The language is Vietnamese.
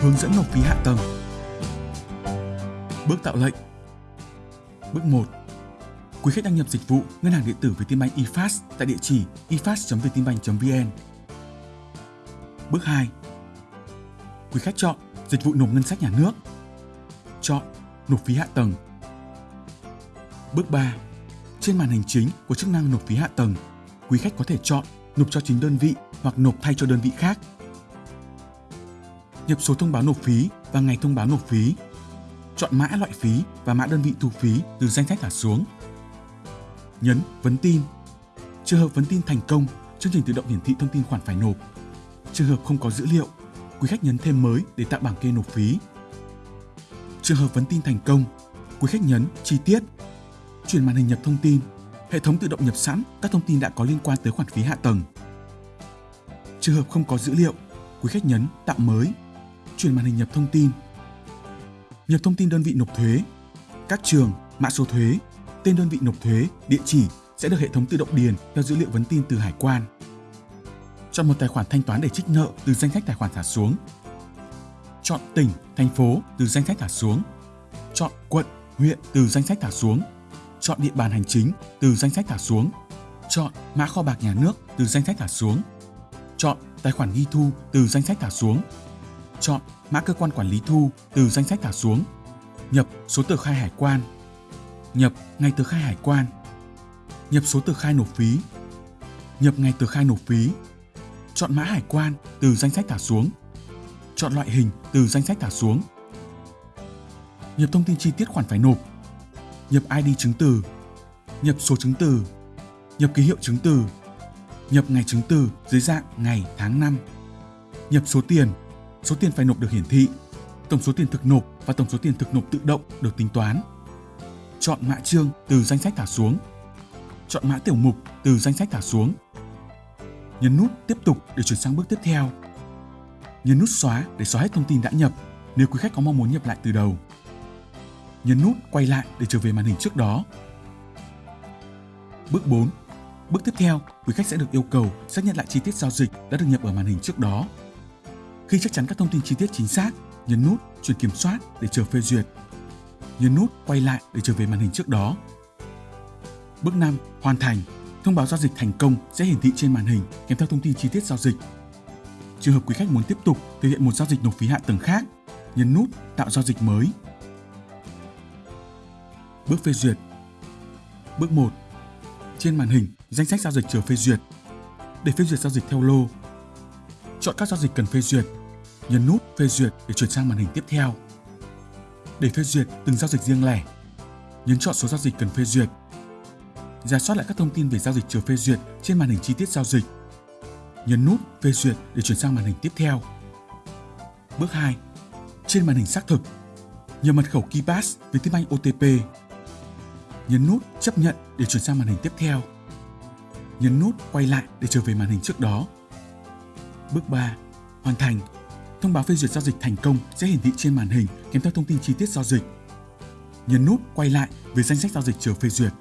Hướng dẫn nộp phí hạ tầng. Bước tạo lệnh. Bước 1. Quý khách đăng nhập dịch vụ ngân hàng điện tử Vietinbank eFast tại địa chỉ efast.vietinbank.vn. Bước 2. Quý khách chọn dịch vụ nộp ngân sách nhà nước. Chọn nộp phí hạ tầng. Bước 3. Trên màn hình chính của chức năng nộp phí hạ tầng, quý khách có thể chọn nộp cho chính đơn vị hoặc nộp thay cho đơn vị khác. Nhập số thông báo nộp phí và ngày thông báo nộp phí. Chọn mã loại phí và mã đơn vị thu phí từ danh sách thả xuống. Nhấn vấn tin. Trường hợp vấn tin thành công, chương trình tự động hiển thị thông tin khoản phải nộp. Trường hợp không có dữ liệu, quý khách nhấn thêm mới để tạo bảng kê nộp phí. Trường hợp vấn tin thành công, quý khách nhấn chi tiết. Chuyển màn hình nhập thông tin, hệ thống tự động nhập sẵn các thông tin đã có liên quan tới khoản phí hạ tầng. Trường hợp không có dữ liệu, quý khách nhấn tạo mới. Chuyển màn hình nhập thông tin. Nhập thông tin đơn vị nộp thuế, các trường, mã số thuế, tên đơn vị nộp thuế, địa chỉ sẽ được hệ thống tự động điền theo dữ liệu vấn tin từ hải quan. Chọn một tài khoản thanh toán để trích nợ từ danh sách tài khoản thả xuống. Chọn tỉnh, thành phố từ danh sách thả xuống. Chọn quận, huyện từ danh sách thả xuống. Chọn địa bàn hành chính từ danh sách thả xuống. Chọn mã kho bạc nhà nước từ danh sách thả xuống. Chọn tài khoản ghi thu từ danh sách thả xuống. Chọn mã cơ quan quản lý thu từ danh sách thả xuống. Nhập số tờ khai hải quan. Nhập ngày tờ khai hải quan. Nhập số tờ khai nộp phí. Nhập ngày tờ khai nộp phí. Chọn mã hải quan từ danh sách thả xuống. Chọn loại hình từ danh sách thả xuống. Nhập thông tin chi tiết khoản phải nộp. Nhập ID chứng từ. Nhập số chứng từ. Nhập ký hiệu chứng từ. Nhập ngày chứng từ dưới dạng ngày, tháng, năm. Nhập số tiền. Số tiền phải nộp được hiển thị. Tổng số tiền thực nộp và tổng số tiền thực nộp tự động được tính toán. Chọn mã chương từ danh sách thả xuống. Chọn mã tiểu mục từ danh sách thả xuống. Nhấn nút tiếp tục để chuyển sang bước tiếp theo. Nhấn nút xóa để xóa hết thông tin đã nhập nếu quý khách có mong muốn nhập lại từ đầu. Nhấn nút quay lại để trở về màn hình trước đó. Bước 4. Bước tiếp theo, quý khách sẽ được yêu cầu xác nhận lại chi tiết giao dịch đã được nhập ở màn hình trước đó. Khi chắc chắn các thông tin chi tiết chính xác, nhấn nút chuyển kiểm soát để chờ phê duyệt. Nhấn nút quay lại để trở về màn hình trước đó. Bước 5. Hoàn thành. Thông báo giao dịch thành công sẽ hiển thị trên màn hình kèm theo thông tin chi tiết giao dịch. Trường hợp quý khách muốn tiếp tục thực hiện một giao dịch nộp phí hạ tầng khác, nhấn nút tạo giao dịch mới. Bước phê duyệt. Bước 1. Trên màn hình, danh sách giao dịch chờ phê duyệt. Để phê duyệt giao dịch theo lô, chọn các giao dịch cần phê duyệt, nhấn nút phê duyệt để chuyển sang màn hình tiếp theo. Để phê duyệt từng giao dịch riêng lẻ, nhấn chọn số giao dịch cần phê duyệt. Giả soát lại các thông tin về giao dịch chờ phê duyệt trên màn hình chi tiết giao dịch. Nhấn nút phê duyệt để chuyển sang màn hình tiếp theo. Bước 2. Trên màn hình xác thực, nhập mật khẩu KeyPass với tiếng Anh OTP. Nhấn nút chấp nhận để chuyển sang màn hình tiếp theo. Nhấn nút quay lại để trở về màn hình trước đó. Bước 3. Hoàn thành. Thông báo phê duyệt giao dịch thành công sẽ hiển thị trên màn hình, kèm theo thông tin chi tiết giao dịch. Nhấn nút quay lại về danh sách giao dịch chờ phê duyệt.